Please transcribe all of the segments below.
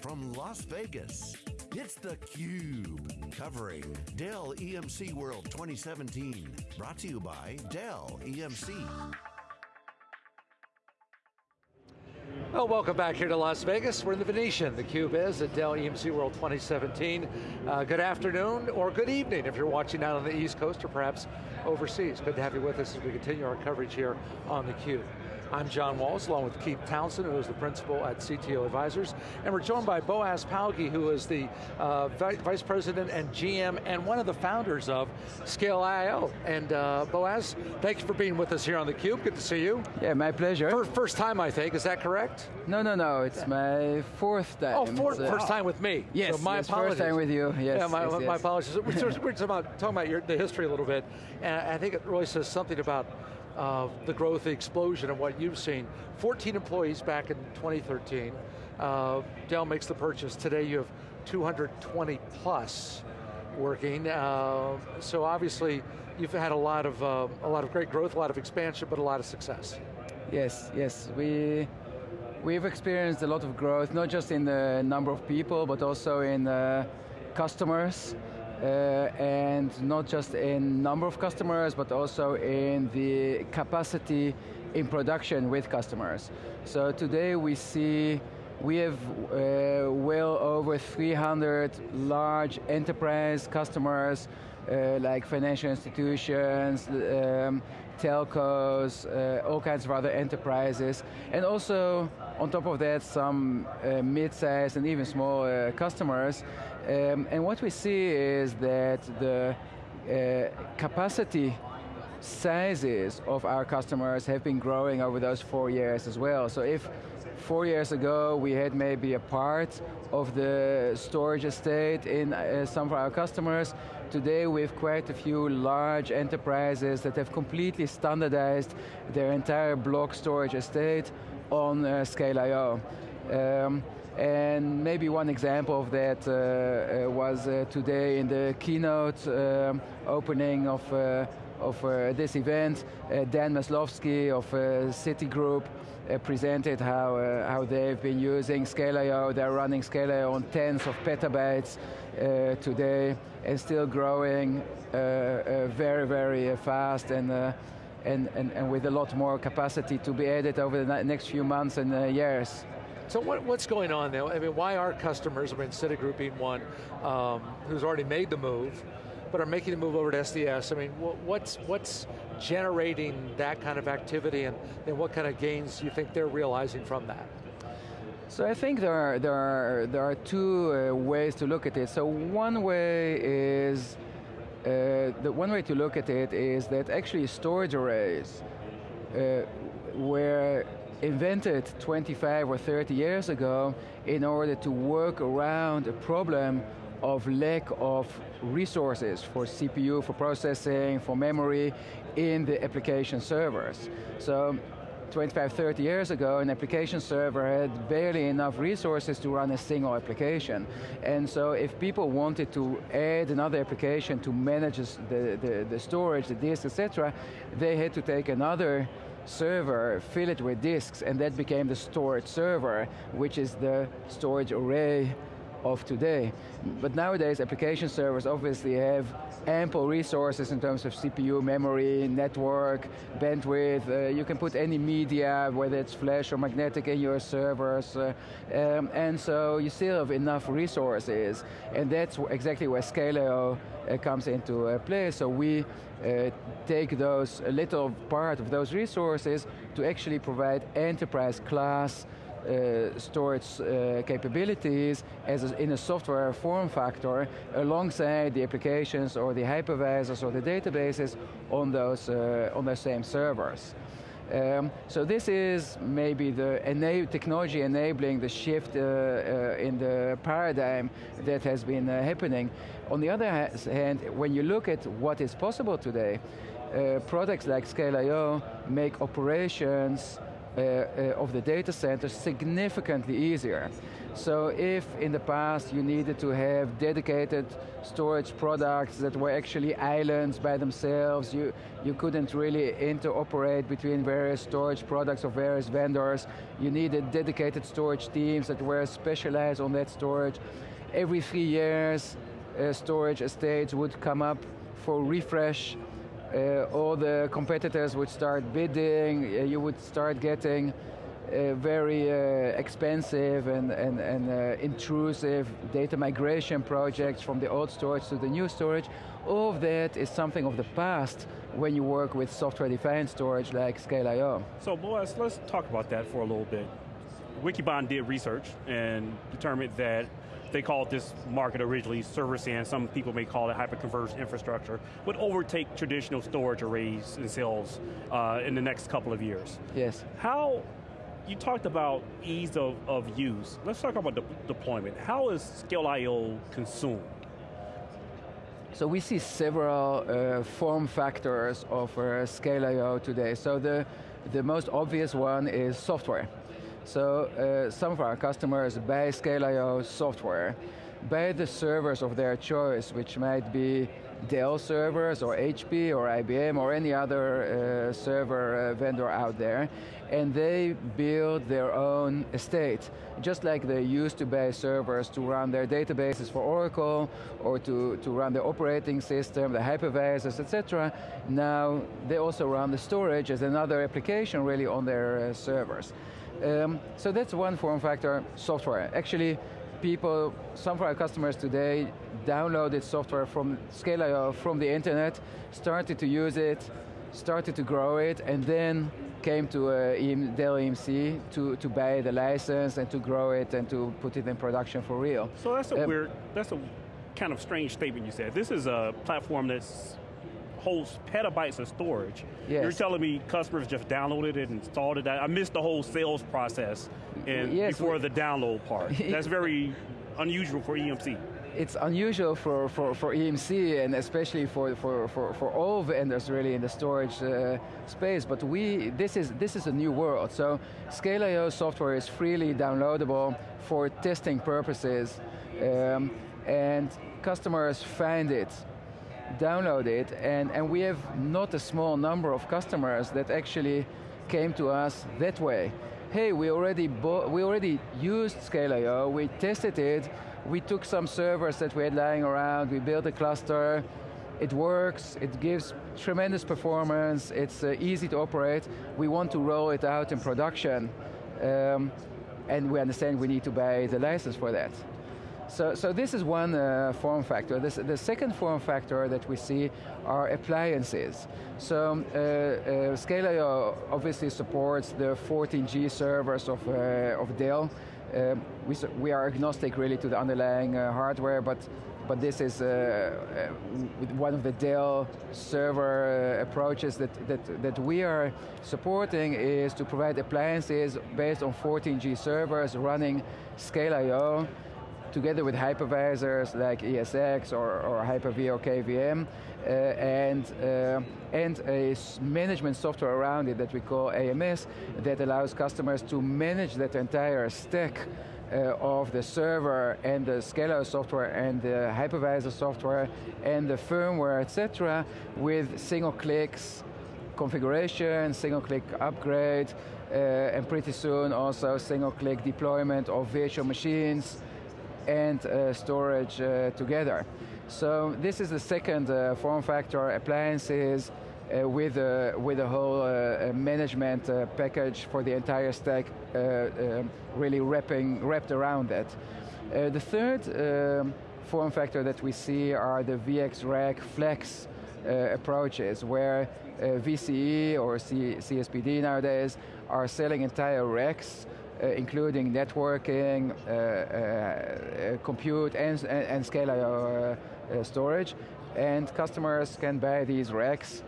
from Las Vegas, it's theCUBE, covering Dell EMC World 2017. Brought to you by Dell EMC. Well, welcome back here to Las Vegas. We're in the Venetian. The Cube is at Dell EMC World 2017. Uh, good afternoon, or good evening if you're watching out on the East Coast or perhaps overseas. Good to have you with us as we continue our coverage here on the Cube. I'm John Walls, along with Keith Townsend, who is the principal at CTO Advisors, and we're joined by Boaz Palgi, who is the uh, Vice President and GM, and one of the founders of Scale.io. And uh, Boaz, thank you for being with us here on theCUBE, good to see you. Yeah, my pleasure. First, first time, I think, is that correct? No, no, no, it's my fourth time. Oh, fourth, uh, first time with me. Yes, so my yes, apologies. first time with you, yes. Yeah, my, yes, my yes. apologies. we're, we're talking about, talking about your, the history a little bit, and I think it really says something about uh, the growth, the explosion, and what you've seen. 14 employees back in 2013. Uh, Dell makes the purchase. Today you have 220 plus working. Uh, so obviously, you've had a lot of uh, a lot of great growth, a lot of expansion, but a lot of success. Yes, yes, we we've experienced a lot of growth, not just in the number of people, but also in uh, customers. Uh, and not just in number of customers, but also in the capacity in production with customers. So today we see we have uh, well over 300 large enterprise customers like financial institutions, um, telcos, uh, all kinds of other enterprises, and also on top of that some uh, mid-sized and even small uh, customers. Um, and what we see is that the uh, capacity sizes of our customers have been growing over those four years as well. So if four years ago we had maybe a part of the storage estate in uh, some of our customers, today we have quite a few large enterprises that have completely standardized their entire block storage estate on uh, Scale.io. Um, and maybe one example of that uh, uh, was uh, today in the keynote um, opening of, uh, of uh, this event, Dan Maslovsky of Citigroup Uh, presented how, uh, how they've been using Scale.io. They're running Scale.io on tens of petabytes uh, today and still growing very, very fast and and, and, and, with a lot more capacity to be added over the next few months and uh, years. So what, what's going on now? I mean, why are customers, I mean, Citigroup being one, um, who's already made the move, but are making the move over to SDS? I mean, what's, what's generating that kind of activity and, and what kind of gains do you think they're realizing from that? So I think there are, there are, there are two uh, ways to look at it. So one way is, uh, the one way to look at it is that actually storage arrays uh, were invented 25 or 30 years ago in order to work around a problem of lack of resources for CPU, for processing, for memory in the application servers. So 25, 30 years ago, an application server had barely enough resources to run a single application. And so if people wanted to add another application to manage the, the, the storage, the disk, etc., they had to take another server, fill it with disks, and that became the storage server, which is the storage array of today. But nowadays, application servers obviously have ample resources in terms of CPU, memory, network, bandwidth. Uh, you can put any media, whether it's flash or magnetic, in your servers. Uh, um, and so you still have enough resources. And that's exactly where Scale.io uh, comes into uh, play. So we uh, take those, a little part of those resources to actually provide enterprise class uh, storage uh, capabilities as a, in a software form factor alongside the applications or the hypervisors or the databases on those, uh, on those same servers. Um, so this is maybe the ena technology enabling the shift uh, uh, in the paradigm that has been uh, happening. On the other hand, when you look at what is possible today, products like Scale.io make operations uh, uh, of the data center significantly easier. So if in the past you needed to have dedicated storage products that were actually islands by themselves, you, you couldn't really interoperate between various storage products of various vendors, you needed dedicated storage teams that were specialized on that storage. Every three years, uh, storage estates would come up for refresh uh, all the competitors would start bidding, uh, you would start getting uh, very uh, expensive and, and, and uh, intrusive data migration projects from the old storage to the new storage. All of that is something of the past when you work with software-defined storage like Scale.io. So Boaz, let's talk about that for a little bit. Wikibon did research and determined that they called this market originally server SAN, some people may call it hyperconverged infrastructure, would overtake traditional storage arrays and cells uh, in the next couple of years. Yes. How you talked about ease of, of use. Let's talk about de deployment. How is Scale.io consumed? So we see several uh, form factors of uh, Scale.io today. So the, the most obvious one is software. So uh, some of our customers buy Scale.io software, buy the servers of their choice, which might be Dell servers or HP or IBM or any other uh, server uh, vendor out there, and they build their own estate. Just like they used to buy servers to run their databases for Oracle or to, to run the operating system, the hypervisors, etc. Now they also run the storage as another application really on their uh, servers. Um, so that's one form factor, software. Actually, people, some of our customers today downloaded software from Scale.io from the internet, started to use it, started to grow it, and then came to uh, Dell EMC to, to buy the license and to grow it and to put it in production for real. So that's a um, weird, that's a kind of strange statement you said. This is a platform that's holds petabytes of storage. Yes. You're telling me customers just downloaded it and installed it. I missed the whole sales process and yes, before the download part. That's very unusual for EMC. It's unusual for, for, for EMC and especially for, for, for, for all vendors really in the storage uh, space, but we, this is, this is a new world. So Scale.io software is freely downloadable for testing purposes um, and customers find it download it, and, and we have not a small number of customers that actually came to us that way. Hey, we already, we already used Scale.io, we tested it, we took some servers that we had lying around, we built a cluster, it works, it gives tremendous performance, it's uh, easy to operate, we want to roll it out in production, um, and we understand we need to buy the license for that. So, so this is one uh, form factor. This, the second form factor that we see are appliances. So uh, uh, Scale.io obviously supports the 14G servers of, uh, of Dell. Uh, we, we are agnostic really to the underlying uh, hardware, but but this is uh, uh, one of the Dell server uh, approaches that, that, that we are supporting is to provide appliances based on 14G servers running Scale.io together with hypervisors like ESX or, or Hyper-V or KVM, uh, and, uh, and a management software around it that we call AMS that allows customers to manage that entire stack uh, of the server and the Scale software and the hypervisor software and the firmware, etc., with single clicks, configuration, single click upgrade, uh, and pretty soon also single click deployment of virtual machines, and uh, storage uh, together. So this is the second uh, form factor, appliances uh, with, a, with a whole uh, management uh, package for the entire stack um, really wrapping, wrapped around that. the third um, form factor that we see are the VX Rack Flex approaches where VCE or C CPSD nowadays are selling entire racks uh, including networking, uh, uh, compute, and, and, and Scale.io storage. And customers can buy these racks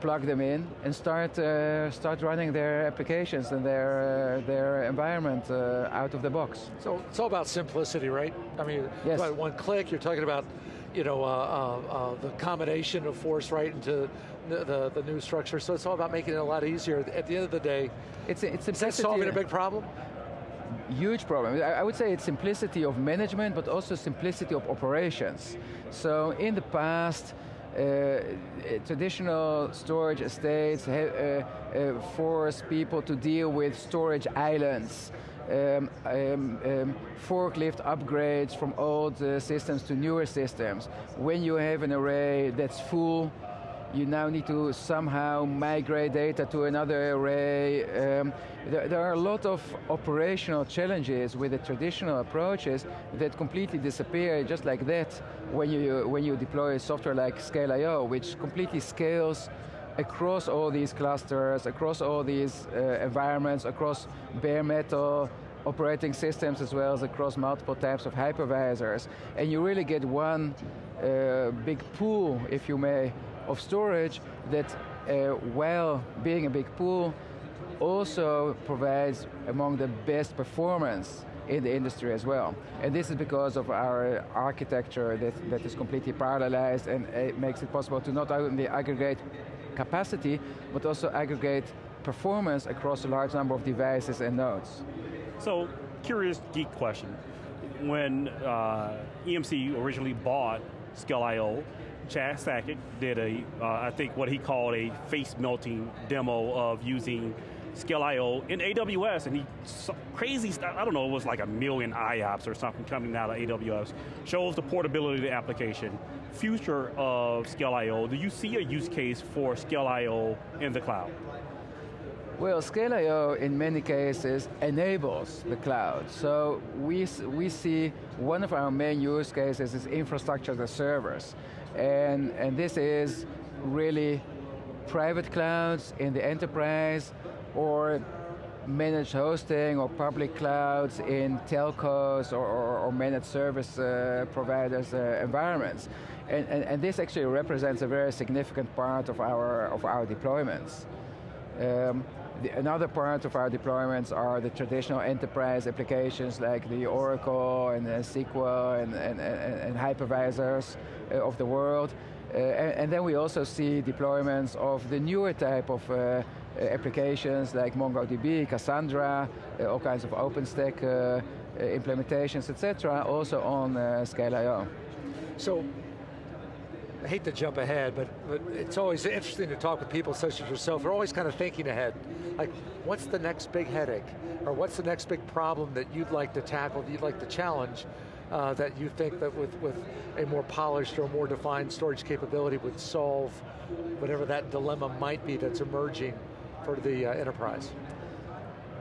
plug them in and start uh, start running their applications and their uh, their environment uh, out of the box. So it's all about simplicity, right? I mean, yes. one click. You're talking about you know, uh, uh, uh, the combination of force right into the, the, the, new structure. So it's all about making it a lot easier. At the end of the day, it's, it's is that solving a big problem? Huge problem. I would say it's simplicity of management, but also simplicity of operations. So in the past, uh, traditional storage estates uh, uh, force people to deal with storage islands. Um, um, um, forklift upgrades from old uh, systems to newer systems. When you have an array that's full, you now need to somehow migrate data to another array. Um, there, there, are a lot of operational challenges with the traditional approaches that completely disappear just like that when you, when you deploy software like Scale.io, which completely scales across all these clusters, across all these uh, environments, across bare metal, operating systems as well as across multiple types of hypervisors. And you really get one uh, big pool, if you may, of storage that uh, while being a big pool also provides among the best performance in the industry as well. And this is because of our architecture that, that is completely parallelized and it makes it possible to not only aggregate capacity, but also aggregate performance across a large number of devices and nodes. So, curious geek question. When uh, EMC originally bought Scale.io, Chad Sakac did a, uh, I think what he called a face melting demo of using Scale.io in AWS, and he crazy stuff. I don't know, it was like a million IOPS or something coming out of AWS. Shows the portability of the application. Future of Scale.io. Do you see a use case for Scale.io in the cloud? Well, Scale.io in many cases enables the cloud. So we, we see one of our main use cases is infrastructure as a service. And, and this is really private clouds in the enterprise or managed hosting or public clouds in telcos or, or, or managed service uh, providers uh, environments. And, and, and, this actually represents a very significant part of our, of our deployments. Um, the, another part of our deployments are the traditional enterprise applications like the Oracle and SQL and, and, and, hypervisors uh, of the world. Uh, and, and, then we also see deployments of the newer type of uh, applications like MongoDB, Cassandra, uh, all kinds of OpenStack uh, implementations, etc., also on uh, Scale.io. So I hate to jump ahead, but, but it's always interesting to talk with people such as yourself. They're always kind of thinking ahead. Like, what's the next big headache? Or what's the next big problem that you'd like to tackle, that you'd like to challenge, uh, that you think that with, with a more polished or more defined storage capability would solve whatever that dilemma might be that's emerging for the uh, enterprise?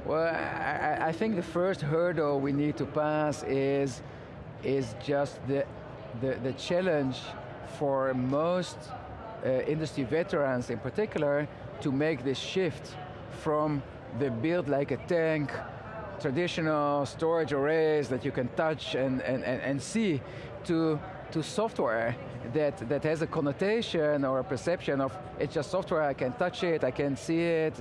Well, I, I, think the first hurdle we need to pass is, is just the, the, the challenge for most uh, industry veterans in particular to make this shift from the build like a tank, traditional storage arrays that you can touch and, and, and, and see to, to software that, that has a connotation or a perception of it's just software, I can touch it, I can see it,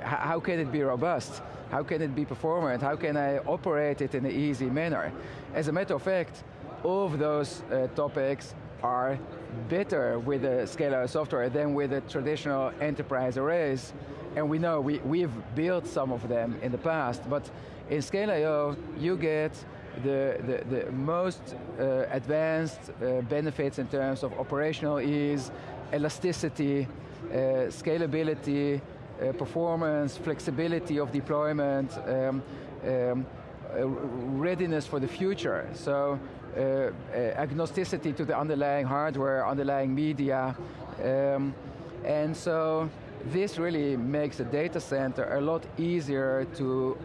how can it be robust? How can it be performant? How can I operate it in an easy manner? As a matter of fact, all of those uh, topics are better with the Scale.io software than with the traditional enterprise arrays. And we know we, we've built some of them in the past, but in Scale.io you get the, the, the most uh, advanced uh, benefits in terms of operational ease, elasticity, uh, scalability, uh, performance, flexibility of deployment, um, um, uh, readiness for the future. So uh, agnosticity to the underlying hardware, underlying media. Um, and so this really makes the data center a lot easier to,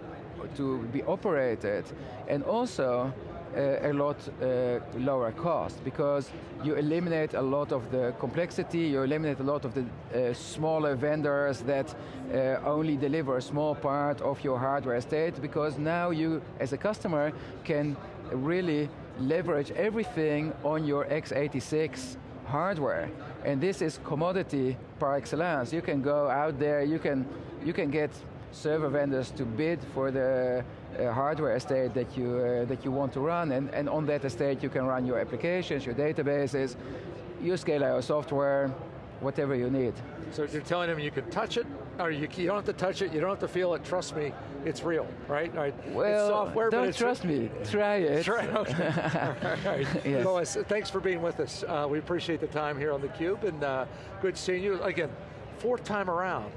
to be operated. And also, uh, a lot uh, lower cost because you eliminate a lot of the complexity, you eliminate a lot of the uh, smaller vendors that uh, only deliver a small part of your hardware estate because now you, as a customer, can really leverage everything on your x86 hardware. And this is commodity par excellence. You can go out there, you can, you can get server vendors to bid for the uh, hardware estate that you, uh, that you want to run, and, and on that estate you can run your applications, your databases, your scale Scale.io software, whatever you need. So you're telling them you can touch it, or you, you, don't have to touch it, you don't have to feel it, trust me, it's real, right? right. Well, software, don't trust me, try it. Try, okay. right. yes. Boaz, thanks for being with us. Uh, we appreciate the time here on theCUBE, and uh, good seeing you. Again, fourth time around.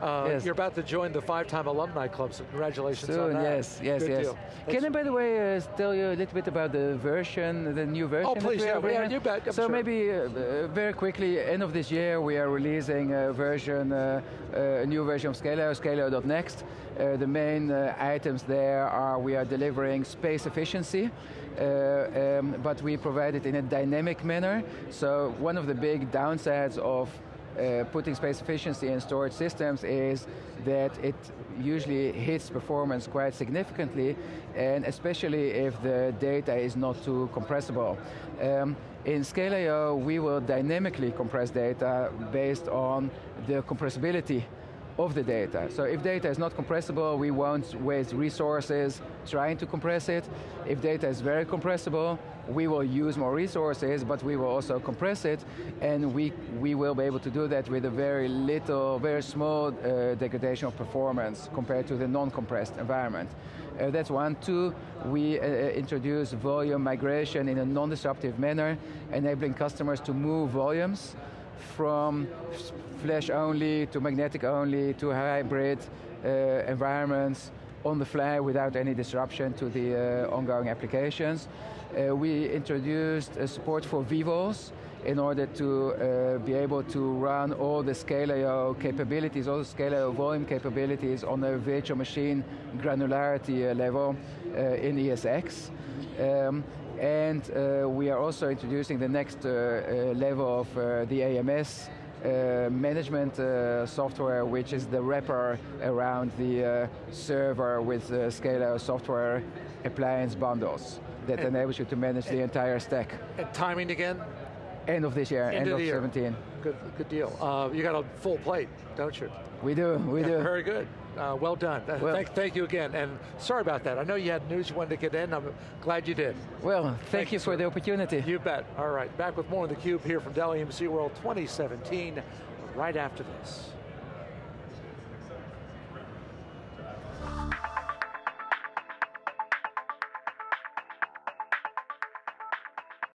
Uh, yes. You're about to join the five-time alumni club, so congratulations Soon, on that. yes, yes, Good yes. Deal. Can I, by the way, uh, tell you a little bit about the version, the new version? Oh, please, yeah, yeah, you bet. I'm so sure. maybe uh, very quickly, end of this year, we are releasing a version, uh, a new version of Scale.io, Scale.next. Uh, the main uh, items there are we are delivering space efficiency, uh, um, but we provide it in a dynamic manner. So one of the big downsides of uh, putting space efficiency in storage systems is that it usually hits performance quite significantly, and especially if the data is not too compressible. Um, in Scale.io, we will dynamically compress data based on the compressibility of the data. So if data is not compressible, we won't waste resources trying to compress it. If data is very compressible, we will use more resources, but we will also compress it, and we, we will be able to do that with a very little, very small uh, degradation of performance compared to the non-compressed environment. Uh, that's one. Two, we uh, introduce volume migration in a non-disruptive manner, enabling customers to move volumes from flash only to magnetic only to hybrid uh, environments on the fly without any disruption to the uh, ongoing applications. Uh, we introduced support for vVols in order to uh, be able to run all the Scale.io capabilities, all the Scale.io volume capabilities on a virtual machine granularity uh, level uh, in ESX. Um, and uh, we are also introducing the next uh, uh, level of the AMS uh, management uh, software, which is the wrapper around the uh, server with uh, Scala software appliance bundles that and enables you to manage the entire stack. And timing again? End of this year, end, end of, of 17. Good, good deal. Uh, you got a full plate, don't you? We do, we yeah, do. Very good. Uh, well done. Uh, well, thank, thank, you again, and sorry about that. I know you had news you wanted to get in. I'm glad you did. Well, thank, thank you for the opportunity. You bet. All right, back with more of theCUBE here from Dell EMC World 2017, right after this.